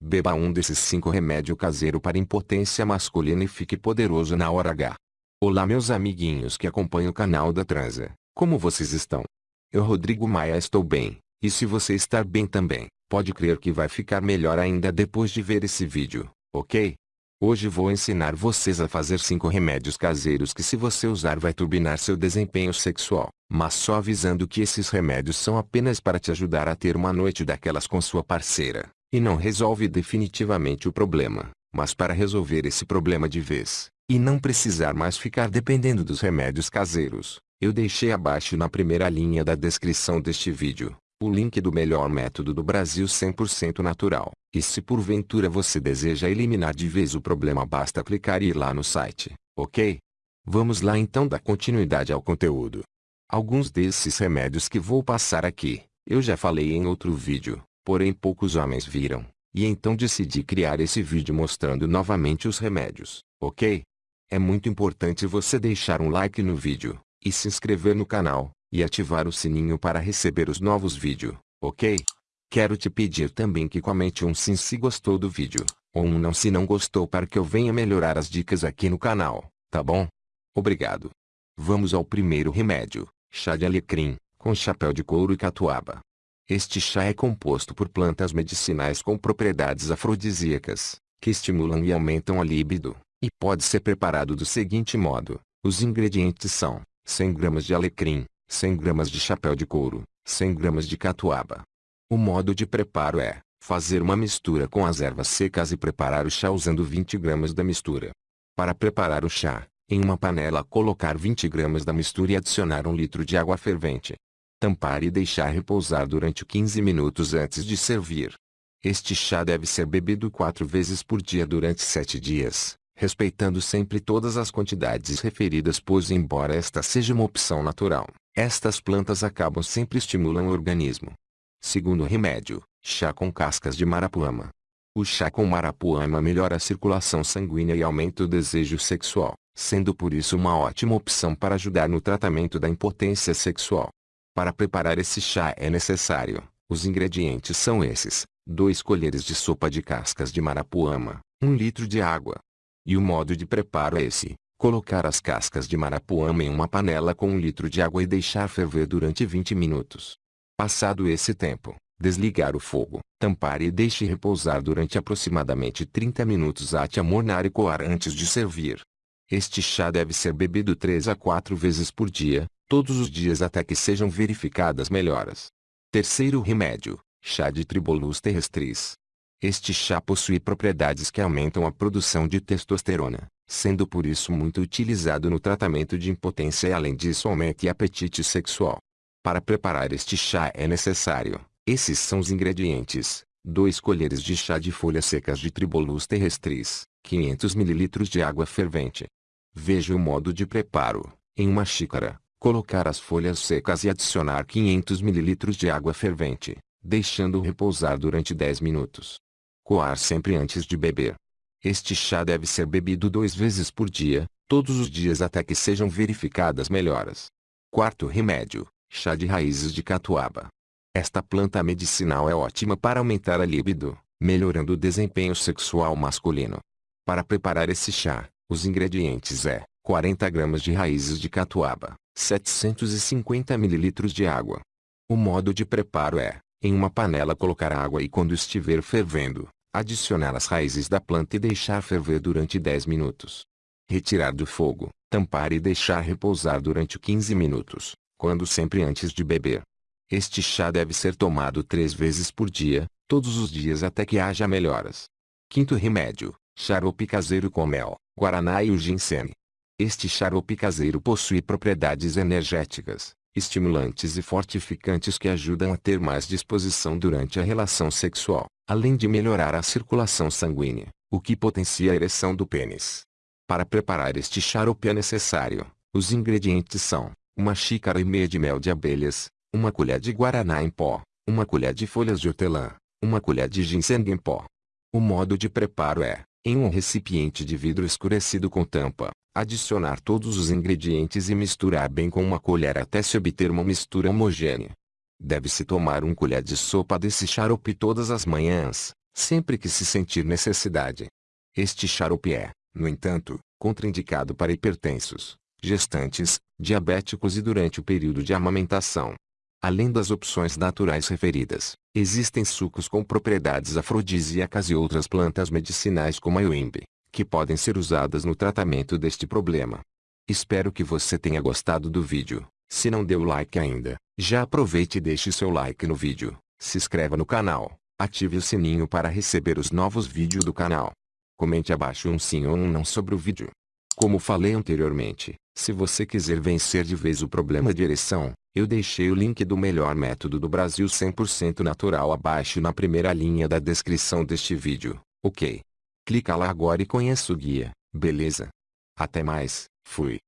Beba um desses 5 remédio caseiro para impotência masculina e fique poderoso na hora H. Olá meus amiguinhos que acompanham o canal da Transa, como vocês estão? Eu Rodrigo Maia estou bem, e se você estar bem também, pode crer que vai ficar melhor ainda depois de ver esse vídeo, ok? Hoje vou ensinar vocês a fazer 5 remédios caseiros que se você usar vai turbinar seu desempenho sexual, mas só avisando que esses remédios são apenas para te ajudar a ter uma noite daquelas com sua parceira, e não resolve definitivamente o problema, mas para resolver esse problema de vez, e não precisar mais ficar dependendo dos remédios caseiros, eu deixei abaixo na primeira linha da descrição deste vídeo, o link do melhor método do Brasil 100% natural. E se porventura você deseja eliminar de vez o problema basta clicar e ir lá no site, ok? Vamos lá então dar continuidade ao conteúdo. Alguns desses remédios que vou passar aqui, eu já falei em outro vídeo, porém poucos homens viram, e então decidi criar esse vídeo mostrando novamente os remédios, ok? É muito importante você deixar um like no vídeo, e se inscrever no canal, e ativar o sininho para receber os novos vídeos, ok? Quero te pedir também que comente um sim se gostou do vídeo, ou um não se não gostou para que eu venha melhorar as dicas aqui no canal, tá bom? Obrigado. Vamos ao primeiro remédio, chá de alecrim, com chapéu de couro e catuaba. Este chá é composto por plantas medicinais com propriedades afrodisíacas, que estimulam e aumentam a libido, e pode ser preparado do seguinte modo. Os ingredientes são 100 gramas de alecrim, 100 gramas de chapéu de couro, 100 gramas de catuaba. O modo de preparo é, fazer uma mistura com as ervas secas e preparar o chá usando 20 gramas da mistura. Para preparar o chá, em uma panela colocar 20 gramas da mistura e adicionar 1 litro de água fervente. Tampar e deixar repousar durante 15 minutos antes de servir. Este chá deve ser bebido 4 vezes por dia durante 7 dias, respeitando sempre todas as quantidades referidas pois embora esta seja uma opção natural, estas plantas acabam sempre estimulam o organismo. Segundo remédio, chá com cascas de marapuama. O chá com marapuama melhora a circulação sanguínea e aumenta o desejo sexual, sendo por isso uma ótima opção para ajudar no tratamento da impotência sexual. Para preparar esse chá é necessário, os ingredientes são esses, 2 colheres de sopa de cascas de marapuama, 1 litro de água. E o modo de preparo é esse, Colocar as cascas de marapuama em uma panela com um litro de água e deixar ferver durante 20 minutos. Passado esse tempo, desligar o fogo, tampar e deixe repousar durante aproximadamente 30 minutos até amornar e coar antes de servir. Este chá deve ser bebido 3 a 4 vezes por dia, todos os dias até que sejam verificadas melhoras. Terceiro remédio, chá de Tribolus terrestris. Este chá possui propriedades que aumentam a produção de testosterona, sendo por isso muito utilizado no tratamento de impotência e além disso aumenta apetite sexual. Para preparar este chá é necessário, esses são os ingredientes, 2 colheres de chá de folhas secas de Tribolus terrestris, 500 ml de água fervente. Veja o modo de preparo, em uma xícara, colocar as folhas secas e adicionar 500 ml de água fervente, deixando repousar durante 10 minutos. Coar sempre antes de beber. Este chá deve ser bebido duas vezes por dia, todos os dias até que sejam verificadas melhoras. Quarto remédio, chá de raízes de catuaba. Esta planta medicinal é ótima para aumentar a libido, melhorando o desempenho sexual masculino. Para preparar esse chá, os ingredientes é 40 gramas de raízes de catuaba, 750 ml de água. O modo de preparo é, em uma panela colocar água e quando estiver fervendo, Adicionar as raízes da planta e deixar ferver durante 10 minutos. Retirar do fogo, tampar e deixar repousar durante 15 minutos, quando sempre antes de beber. Este chá deve ser tomado três vezes por dia, todos os dias até que haja melhoras. Quinto remédio, xarope caseiro com mel, guaraná e o ginseng. Este xarope caseiro possui propriedades energéticas, estimulantes e fortificantes que ajudam a ter mais disposição durante a relação sexual além de melhorar a circulação sanguínea, o que potencia a ereção do pênis. Para preparar este xarope é necessário, os ingredientes são, uma xícara e meia de mel de abelhas, uma colher de guaraná em pó, uma colher de folhas de hortelã, uma colher de ginseng em pó. O modo de preparo é, em um recipiente de vidro escurecido com tampa, adicionar todos os ingredientes e misturar bem com uma colher até se obter uma mistura homogênea. Deve-se tomar um colher de sopa desse xarope todas as manhãs, sempre que se sentir necessidade. Este xarope é, no entanto, contraindicado para hipertensos, gestantes, diabéticos e durante o período de amamentação. Além das opções naturais referidas, existem sucos com propriedades afrodisíacas e outras plantas medicinais como a iuimbe, que podem ser usadas no tratamento deste problema. Espero que você tenha gostado do vídeo. Se não deu like ainda, já aproveite e deixe seu like no vídeo, se inscreva no canal, ative o sininho para receber os novos vídeos do canal. Comente abaixo um sim ou um não sobre o vídeo. Como falei anteriormente, se você quiser vencer de vez o problema de ereção, eu deixei o link do melhor método do Brasil 100% natural abaixo na primeira linha da descrição deste vídeo, ok? Clica lá agora e conheça o guia, beleza? Até mais, fui.